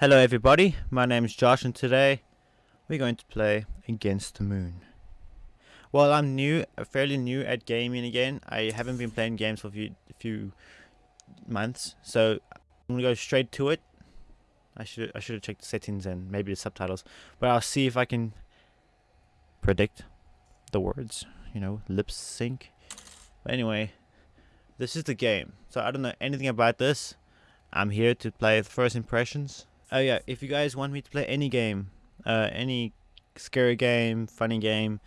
Hello everybody, my name is Josh and today we're going to play Against the Moon. Well, I'm new, uh, fairly new at gaming again. I haven't been playing games for a few, few months, so I'm gonna go straight to it. I should I should have checked the settings and maybe the subtitles, but I'll see if I can predict the words. You know, lip sync. But anyway, this is the game. So I don't know anything about this. I'm here to play first impressions. Oh yeah, if you guys want me to play any game, uh, any scary game, funny game,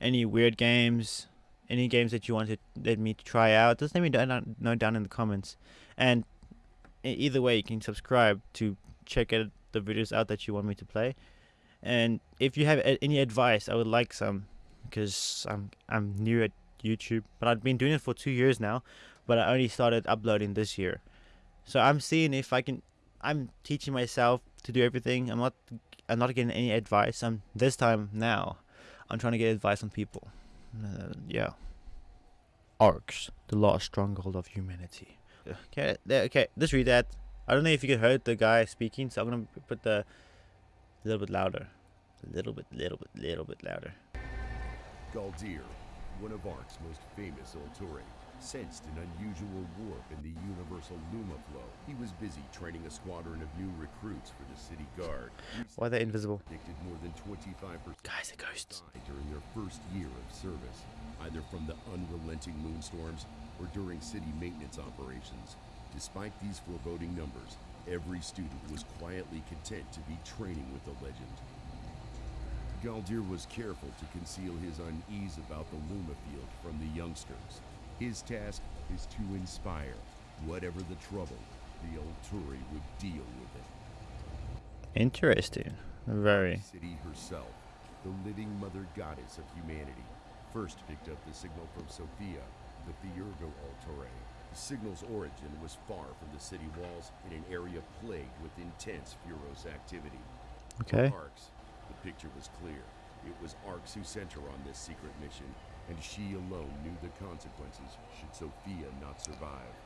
any weird games, any games that you want to let me to try out, just let me know down in the comments. And either way, you can subscribe to check out the videos out that you want me to play. And if you have any advice, I would like some because I'm I'm new at YouTube, but I've been doing it for two years now, but I only started uploading this year. So I'm seeing if I can I'm teaching myself to do everything. I'm not I'm not getting any advice. I'm this time now. I'm trying to get advice on people. Uh, yeah. Arx, the lost stronghold of humanity. Okay, okay. Let's read that. I don't know if you could heard the guy speaking, so I'm gonna put the a little bit louder, a little bit, little bit, little bit louder. Galdir, one of Ark's most famous Ulturi, sensed an unusual warp in the universal Luma flow. He was busy training a squadron of new recruits for the city guard. Why are they invisible? Predicted more than 25% Guys, are ghosts. during their first year of service, either from the unrelenting moonstorms or during city maintenance operations. Despite these foreboding numbers, every student was quietly content to be training with the legend. Galdir was careful to conceal his unease about the Luma field from the youngsters. His task is to inspire. Whatever the trouble, the Ulturi would deal with it. Interesting. Very. City herself, the living mother goddess of humanity, first picked up the signal from Sophia, the Theurgo Ulturi. The signal's origin was far from the city walls in an area plagued with intense Furos activity. Okay. For Arx, the picture was clear. It was Arx who sent her on this secret mission, and she alone knew the consequences should Sophia not survive.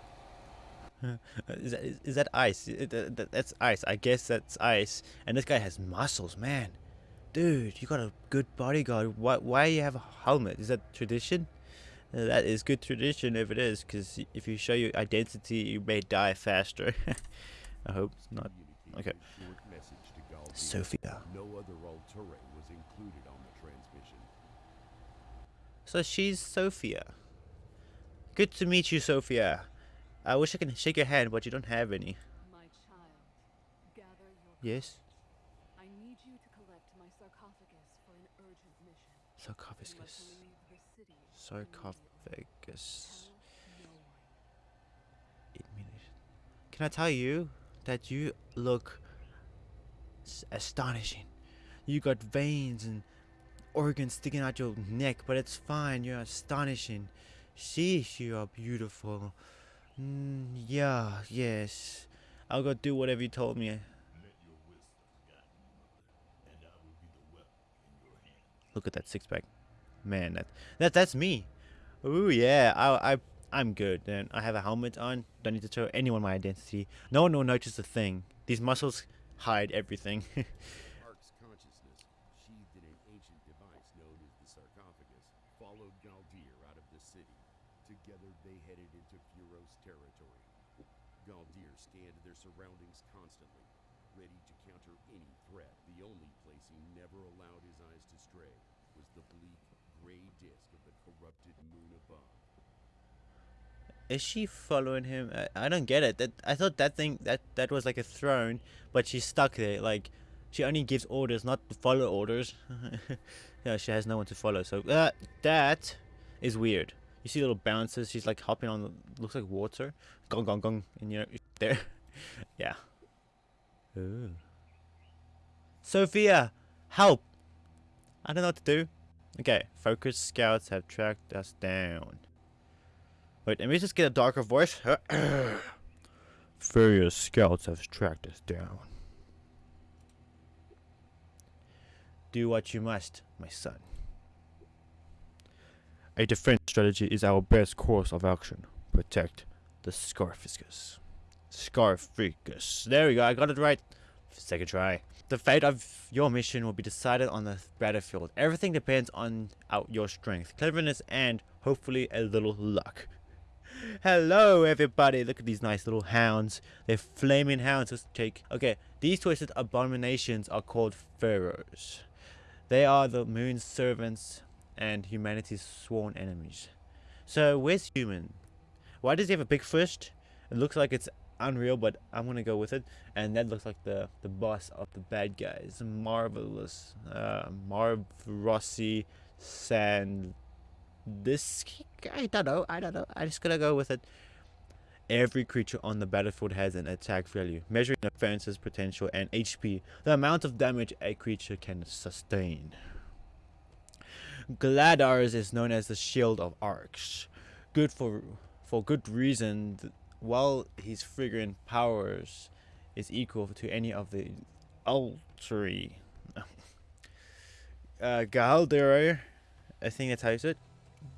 is, that, is, is that ice? It- that- that- That's ice. I guess that's ice. And this guy has muscles, man. Dude, you got a good bodyguard. Why, why you have a helmet? Is that tradition? Uh, that is good tradition if it is, because if you show your identity, you may die faster. I hope it's not. Okay. a short message to Galdir. Sophia. No other was included on the transmission. So she's Sophia. Good to meet you, Sophia. I wish I could shake your hand, but you don't have any. Child, Yes? I need you to collect my sarcophagus for an urgent mission. Sarcophagus. leave the city Sarcophagus. Tell no one. Eight minutes. Can I tell you that you look astonishing? You got veins and organs sticking out your neck, but it's fine. You're astonishing. Sheesh, you are beautiful. Mm, yeah, yes. I'll go do whatever you told me. Look at that six pack, man. That that that's me. Ooh yeah, I I I'm good. Then I have a helmet on. Don't need to show anyone my identity. No one will notice a thing. These muscles hide everything. Ark's consciousness, sheathed in an ancient device known as the sarcophagus, followed Galdir out of the city. Together they headed into Furos territory. Galdir scanned their surroundings constantly, ready to counter any threat. The only place he never allowed his eyes to stray was the bleak, gray disk of the corrupted moon above. Is she following him? I, I don't get it. That I thought that thing that that was like a throne, but she's stuck there. Like she only gives orders, not to follow orders. yeah, she has no one to follow. So uh, that is weird. You see little bounces. She's like hopping on. Looks like water. Gong gong gong. And you know there. yeah. Ooh. Sophia, help! I don't know what to do. Okay, focus scouts have tracked us down. Wait, let me just get a darker voice. Furious scouts have tracked us down. Do what you must, my son. A defense strategy is our best course of action. Protect the Scarfiscus. Scarficus. There we go. I got it right. Second try. The fate of your mission will be decided on the battlefield. Everything depends on your strength, cleverness, and hopefully a little luck. Hello, everybody. Look at these nice little hounds. They're flaming hounds. Let's take. Okay, these twisted abominations are called pharaohs. They are the moon's servants and humanity's sworn enemies. So, where's human? Why does he have a big fist? It looks like it's unreal, but I'm gonna go with it. And that looks like the the boss of the bad guys. Marvelous, uh, Marv Rossi, San. This I don't know. I don't know. I'm just gonna go with it. Every creature on the battlefield has an attack value, measuring offenses potential and HP, the amount of damage a creature can sustain. Gladars is known as the Shield of Arx. Good for for good reason. While his figurine powers is equal to any of the Ultri. uh, Gahaldir, I think that's how you say it.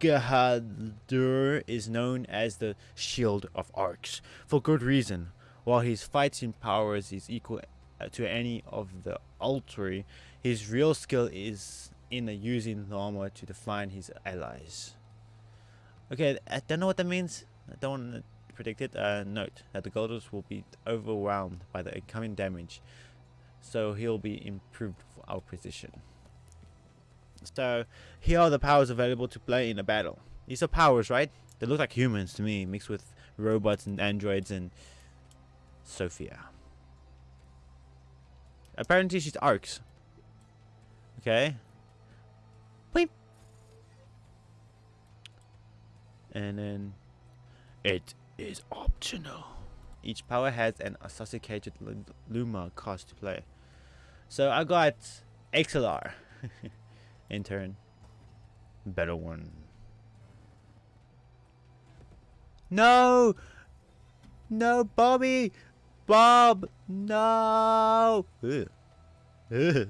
Gahadur is known as the Shield of Arx for good reason. While his fighting powers is equal uh, to any of the Ultri, his real skill is in using the armor to define his allies. Okay, I don't know what that means. I don't want to predict it. Uh, note that the Golders will be overwhelmed by the incoming damage, so he'll be improved for our position. So here are the powers available to play in a battle. These are powers, right? They look like humans to me, mixed with robots and androids and Sophia. Apparently she's Arx. Okay. Beep. And then it is optional. Each power has an associated lu- Luma cost to play. So I got XLR. in turn. Better one. No! No, Bobby! Bob! No! Ugh.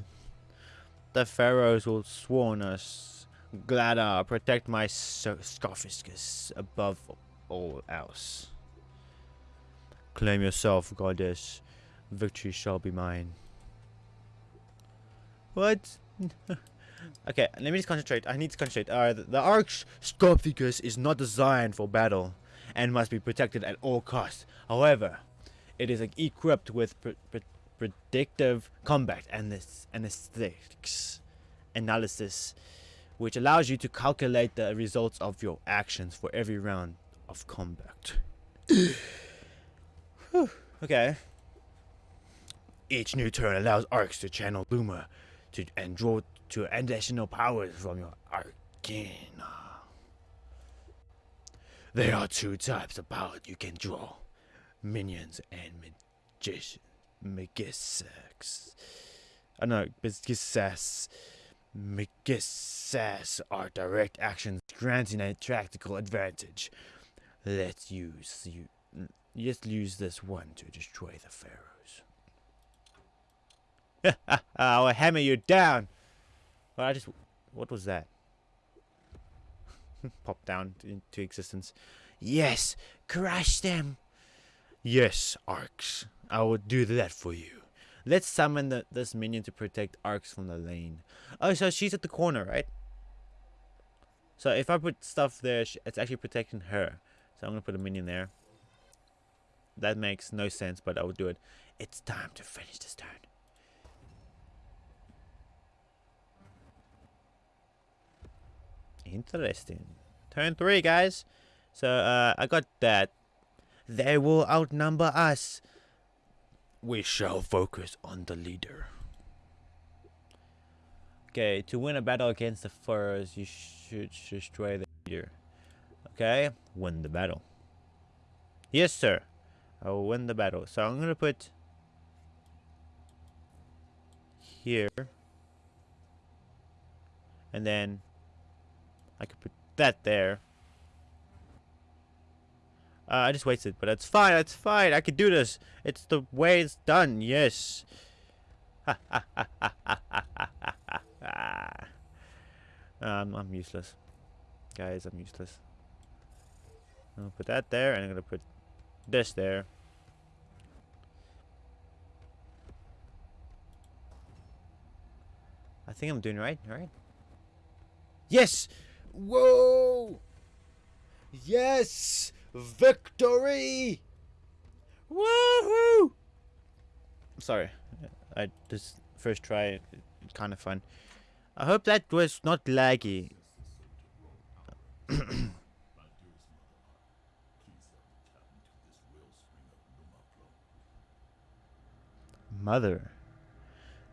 The pharaohs will sworn us. Glada, protect my so- above all else. Claim yourself, goddess. Victory shall be mine. What? Okay, let me just concentrate. I need to concentrate. Uh, the, Arch Scorpicus is not designed for battle and must be protected at all costs. However, it is like, equipped with pre- pre- predictive combat and this anesthetics analysis, which allows you to calculate the results of your actions for every round of combat. Okay. Each new turn allows Arx to channel Luma to and draw to additional powers from your arcana. There are two types of power you can draw. Minions and magician Magisex. Oh uh, no, Magisex. Magisex are direct actions granting a tactical advantage. Let's use you just use this one to destroy the pharaohs. I'll hammer you down. Well, I just what was that? Pop down into existence. Yes, crush them. Yes, Arx. I will do that for you. Let's summon the, this minion to protect Arx from the lane. Oh, so she's at the corner, right? So if I put stuff there, it's actually protecting her. So I'm gonna put a minion there. That makes no sense, but I will do it. It's time to finish this turn. Interesting. Turn three, guys. So uh, I got that. They will outnumber us. We shall focus on the leader. Okay, to win a battle against the Furos, you should destroy the leader. Okay, win the battle. Yes, sir. I will win the battle. So I'm gonna put here, and then I could put that there. Uh, I just wasted, but that's fine. That's fine. I can do this. It's the way it's done. Yes. um, I'm useless, guys. I'm useless. I'll put that there, and I'm gonna put this there. I think I'm doing right, right? Yes! Whoa! Yes! Victory! Woohoo! Sorry, I just first try, kind of fun. I hope that was not laggy. Mother.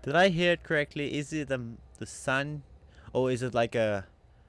Did I hear it correctly? Is it the the sun, or is it like a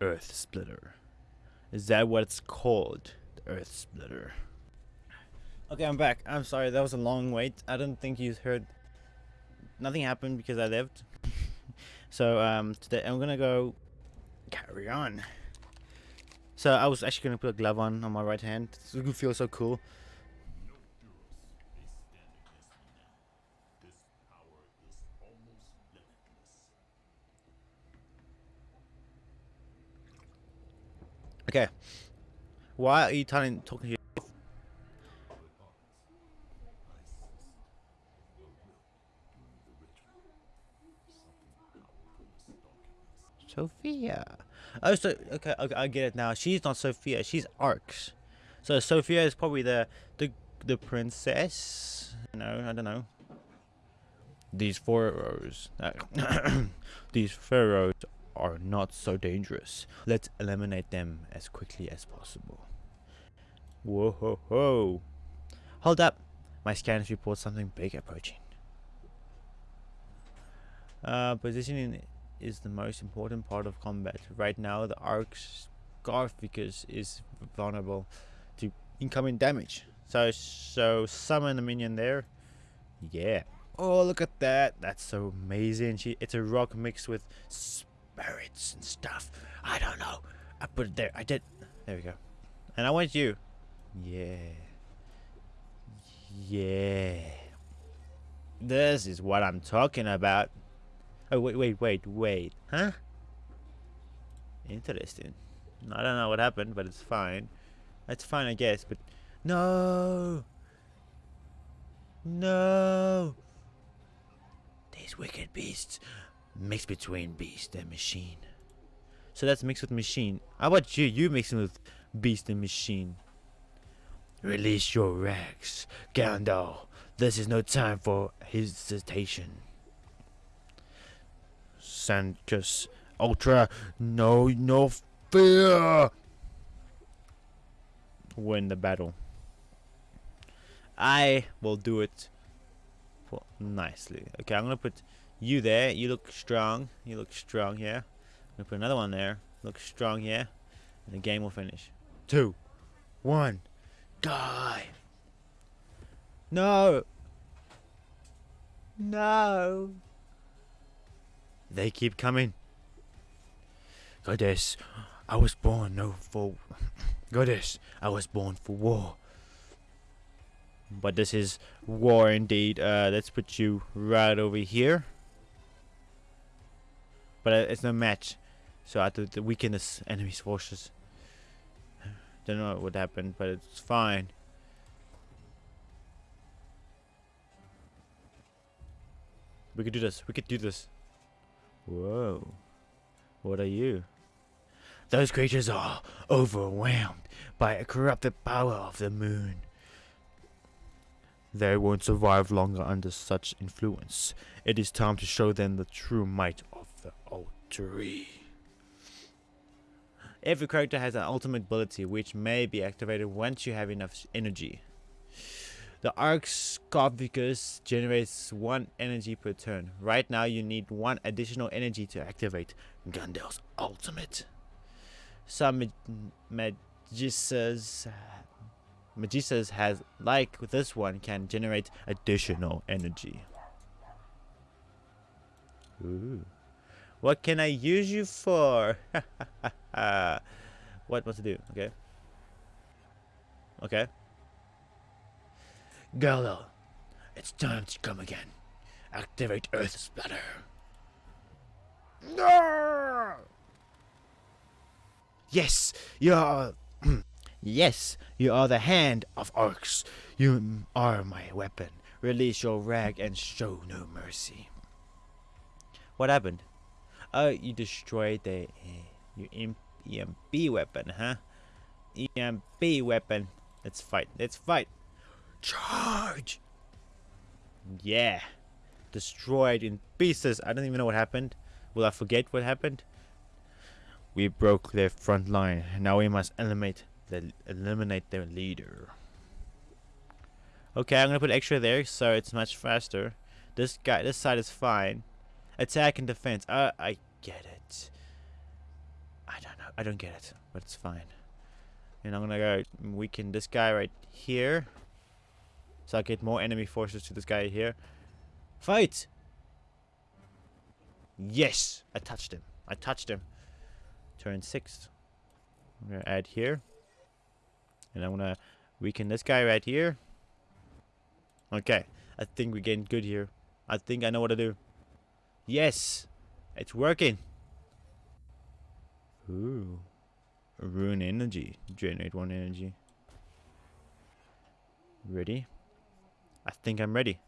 Earth Splitter. Is that what it's called? The Earth Splitter. Okay, I'm back. I'm sorry, that was a long wait. I don't think you heard. Nothing happened because I lived. so um, today I'm gonna go carry on. So I was actually gonna put a glove on on my right hand. It would feel so cool. Okay. Why are you telling talking to your Sophia? Oh, so okay, okay, I get it now. She's not Sophia. She's Arx. So Sophia is probably the the the princess. No, I don't know. These pharaohs, uh, these pharaohs are not so dangerous. Let's eliminate them as quickly as possible. Whoa ho ho! Hold up! My scans report something big approaching. Uh, positioning is the most important part of combat. Right now, the Arx Garficus is vulnerable to incoming damage. So, so summon a minion there. Yeah. Oh, look at that! That's so amazing. She, it's a rock mixed with spirits and stuff. I don't know. I put it there. I did. There we go. And I want you. Yeah. Yeah. This is what I'm talking about. Oh, wait, wait, wait, wait. Huh? Interesting. I don't know what happened, but it's fine. It's fine, I guess, but... No! No! These wicked beasts. Mix between beast and machine. So that's mixed with machine. How about you? You mixing with beast and machine. Release your rags, Gandalf. This is no time for hesitation. Sanctus Ultra, no, no fear. Win the battle. I will do it nicely. Okay, I'm gonna put you there. You look strong. You look strong here. I'm gonna put another one there. Look strong here, and the game will finish. Two, one, die. No. No. They keep coming. Goddess, I was born no for Goddess, I was born for war. But this is war indeed. Uh, let's put you right over here. But it's no match. So I have to, to weaken this enemy's forces. Don't know what happened, but it's fine. We could do this. We could do this. Whoa. What are you? Those creatures are overwhelmed by a corrupted power of the moon. They won't survive longer under such influence. It is time to show them the true might of the. Every character has an ultimate ability which may be activated once you have enough energy. The Arx Scarficus generates one energy per turn. Right now you need one additional energy to activate Gandalf's ultimate. Some mag Magistas Magistas has like this one can generate additional energy. Ooh. What can I use you for? what must I do? Okay. Okay. Gallo, it's time to come again. Activate Earth Splatter. No! Yes, you are. yes, you are the hand of orcs. You are my weapon. Release your rag and show no mercy. What happened? Oh, you destroyed the uh, your EMP weapon, huh? EMP weapon. Let's fight. Let's fight. Charge! Yeah. Destroyed in pieces. I don't even know what happened. Will I forget what happened? We broke their front line. Now we must eliminate the eliminate their leader. Okay, I'm gonna put extra there so it's much faster. This guy, this side is fine. Attack and defense. Uh, I get it. I don't know. I don't get it, but it's fine. And I'm gonna go weaken this guy right here. So I get more enemy forces to this guy here. Fight! Yes! I touched him. I touched him. Turn 6. I'm gonna add here. And I'm gonna weaken this guy right here. Okay. I think we're getting good here. I think I know what to do. Yes! It's working! Ooh. Rune energy. Generate one energy. Ready? I think I'm ready.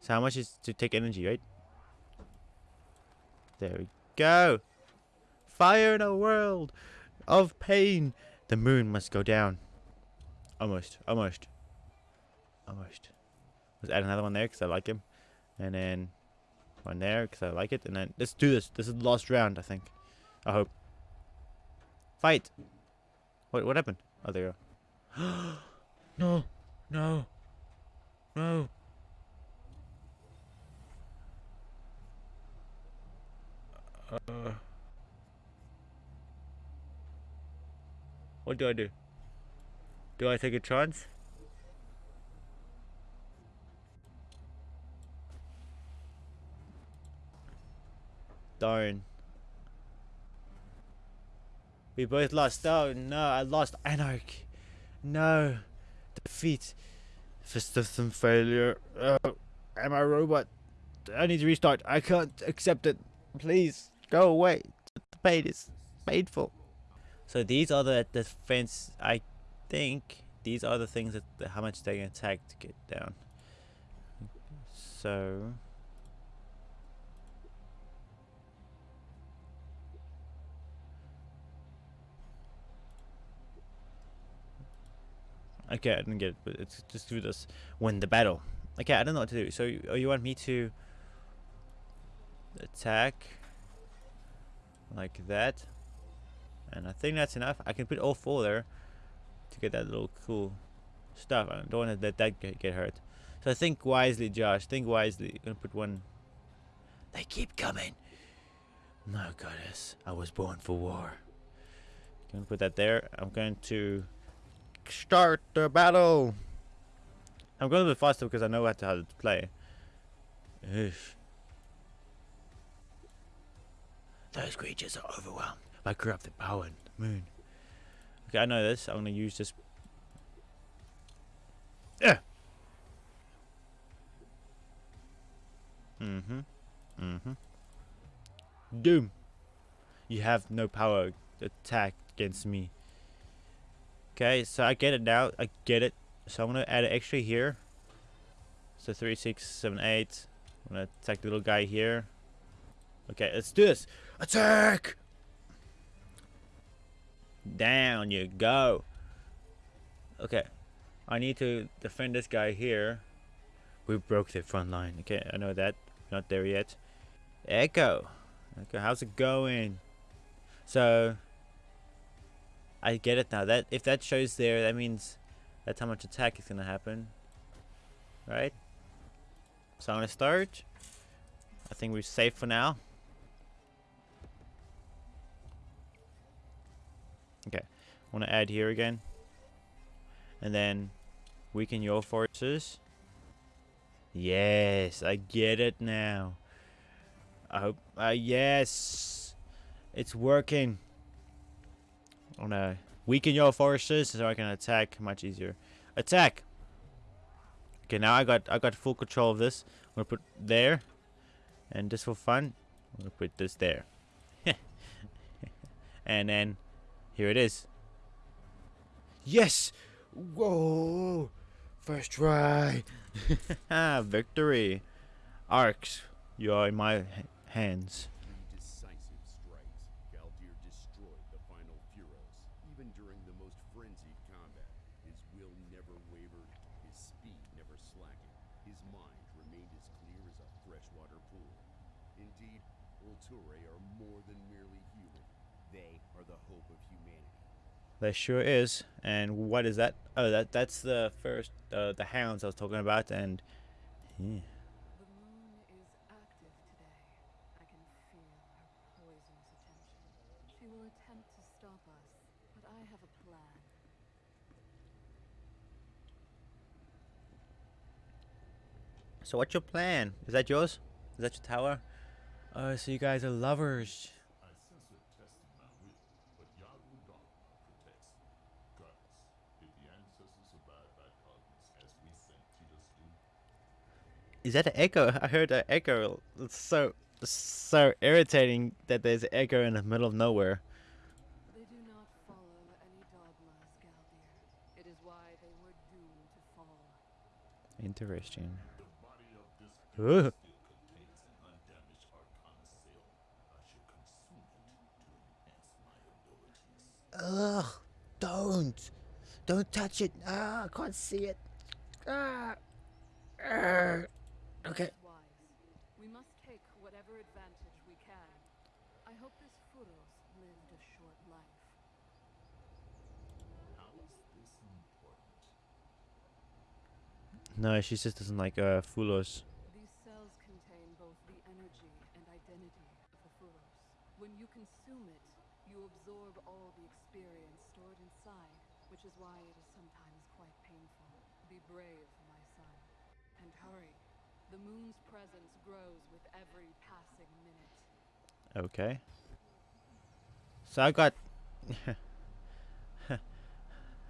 So how much is to take energy, right? There we go. Fire in a world of pain. The moon must go down. Almost. Almost. Almost. Let's add another one there because I like him. And then one there because I like it. And then let's do this. This is the last round, I think. I hope. Fight! What, what happened? Oh, there you go. no. No. No. Uh, what do I do? Do I take a chance? Darn. We both lost. Oh no, I lost. Anarch. No. Defeat. System failure. Oh, am I a robot? I need to restart. I can't accept it. Please. Go away. The pain is painful. So these are the defense. I think these are the things that how much they can attack to get down. So. Okay, I didn't get it, but it's just do this win the battle. Okay, I don't know what to do. So you, oh, you want me to attack? like that? And I think that's enough. I can put all four there to get that little cool stuff. I don't want to let that get, get hurt. So think wisely Josh think wisely. I'm gonna put one. They keep coming. No goddess I was born for war. Gonna put that there. I'm going to start the battle I'm going a bit faster because I know how to, how to play Ugh. Those creatures are overwhelmed by corrupted power and the moon. Okay, I know this. I'm going to use this. Yeah. Mm-hmm. Mm-hmm. Doom. You have no power to attack against me. Okay, so I get it now. I get it. So I'm to add an extra here. So 3, 6, 7, 8. I'm to attack the little guy here. Okay, let's do this. Attack! Down you go. Okay. I need to defend this guy here. We broke the front line. Okay, I know that. Not there yet. Echo. Okay, how's it going? So I get it now. That if that shows there, that means that's how much attack is gonna happen. Right? So I'm gonna start. I think we're safe for now. Okay, I want to add here again. And then weaken your forces. Yes, I get it now. I hope. Uh, yes, it's working. I wanna weaken your forces so I can attack much easier. Attack. Okay, now I got I got full control of this. I'm gonna put there, and just for fun, I'm gonna put this there. and then here it is. Yes! Whoa! First try! Victory! Arx, you are in my hands. Three decisive strikes, Galdir destroyed the final Furos. Even during the most frenzied combat, his will never wavered, his speed never slackened, his mind remained as clear as a freshwater pool. Indeed, Ulture are more than merely human. They are the hope of humanity. There sure is. And what is that? Oh, that that's the first, uh, the hounds I was talking about. And yeah. So what's your plan? Is that yours? Is that your tower? Oh, so you guys are lovers. I sense a test in my will, but Yaru Dharma protects me. Gods, did the ancestors abide by dogmas as we St. Titus do? Is that an echo? I heard an echo. It's so so irritating that there's an echo in the middle of nowhere. They do not follow any dogmas, Galdir. It is why they were doomed to fall. Interesting. The body of this Ugh. still contains an undamaged arcana cell. I should consume it to enhance my abilities. Ugh! Don't! Don't touch it! Ah, I can't see it. Ah! Arr. Okay. Wise. We must take whatever advantage we can. I hope this Furos lived a short life. How is this important? No, she just doesn't like uh Fulos. These cells contain both the energy and identity of the Furos. When you consume it, you absorb all the experience stored inside, which is why it is sometimes quite painful. Be brave, my son, and hurry. The moon's presence grows with every passing minute. Okay. So I got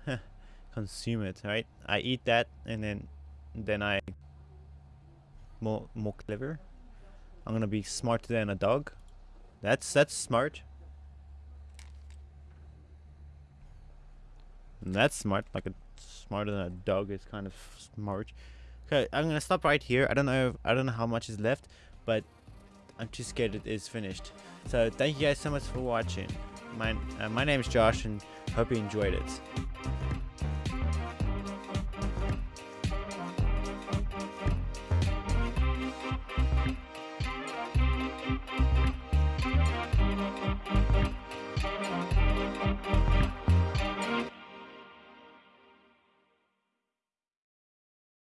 consume it, right? I eat that and then then I more more clever. I'm gonna be smarter than a dog. That's that's smart. And that's smart. Like a smarter than a dog is kind of smart. Okay, I'm gonna stop right here. I don't know. If, I don't know how much is left, but I'm too scared it is finished. So thank you guys so much for watching. My uh, my name is Josh, and hope you enjoyed it.